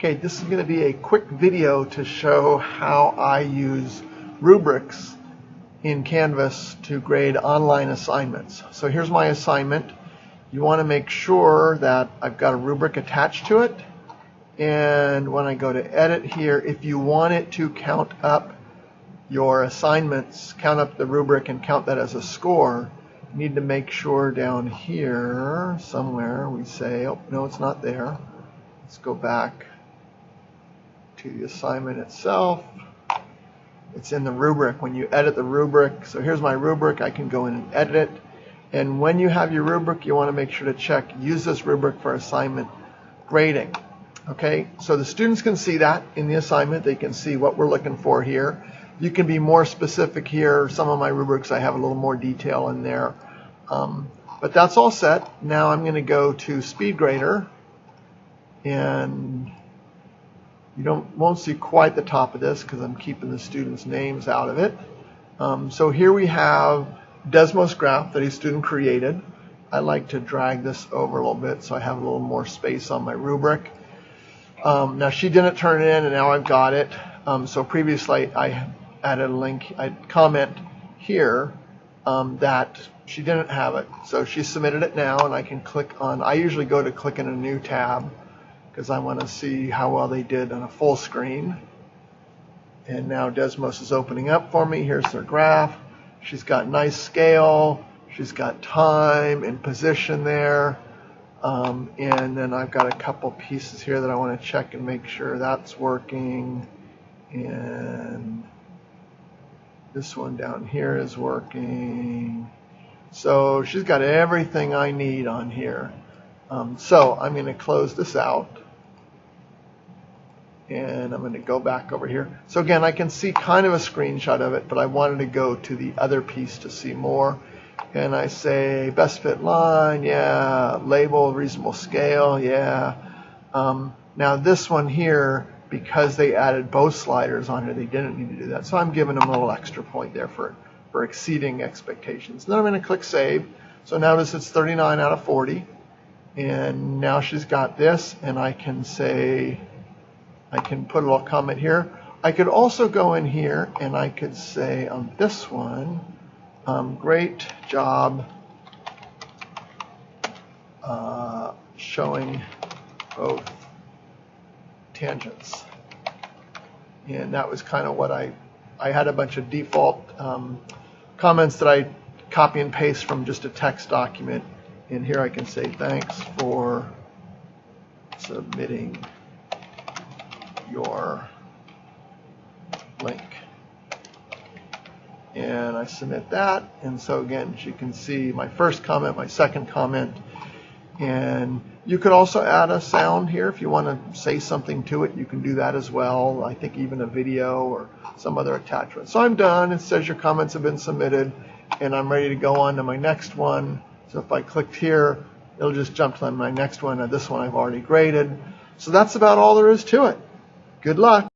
Okay, this is going to be a quick video to show how I use rubrics in Canvas to grade online assignments. So here's my assignment. You want to make sure that I've got a rubric attached to it. And when I go to edit here, if you want it to count up your assignments, count up the rubric and count that as a score, you need to make sure down here somewhere we say, oh, no, it's not there. Let's go back to the assignment itself. It's in the rubric. When you edit the rubric, so here's my rubric, I can go in and edit it. And when you have your rubric, you want to make sure to check use this rubric for assignment grading. Okay, so the students can see that in the assignment. They can see what we're looking for here. You can be more specific here. Some of my rubrics, I have a little more detail in there. Um, but that's all set. Now I'm going to go to SpeedGrader and you don't won't see quite the top of this because I'm keeping the students' names out of it. Um, so here we have Desmos graph that a student created. I like to drag this over a little bit so I have a little more space on my rubric. Um, now she didn't turn it in and now I've got it. Um, so previously I added a link, I comment here um, that she didn't have it. So she submitted it now and I can click on, I usually go to click in a new tab because I want to see how well they did on a full screen. And now Desmos is opening up for me. Here's their graph. She's got nice scale. She's got time and position there. Um, and then I've got a couple pieces here that I want to check and make sure that's working. And this one down here is working. So she's got everything I need on here. Um, so I'm going to close this out. And I'm going to go back over here. So again, I can see kind of a screenshot of it, but I wanted to go to the other piece to see more. And I say best fit line, yeah. Label, reasonable scale, yeah. Um, now this one here, because they added both sliders on here, they didn't need to do that. So I'm giving them a little extra point there for, for exceeding expectations. Then I'm going to click Save. So notice it's 39 out of 40. And now she's got this, and I can say, I can put a little comment here. I could also go in here and I could say on this one, um, great job uh, showing both tangents. And that was kind of what I, I had a bunch of default um, comments that I copy and paste from just a text document and here I can say thanks for submitting your link. And I submit that. And so again, as you can see my first comment, my second comment. And you could also add a sound here if you want to say something to it. You can do that as well. I think even a video or some other attachment. So I'm done. It says your comments have been submitted and I'm ready to go on to my next one. So if I clicked here, it'll just jump to my next one. This one I've already graded. So that's about all there is to it. Good luck.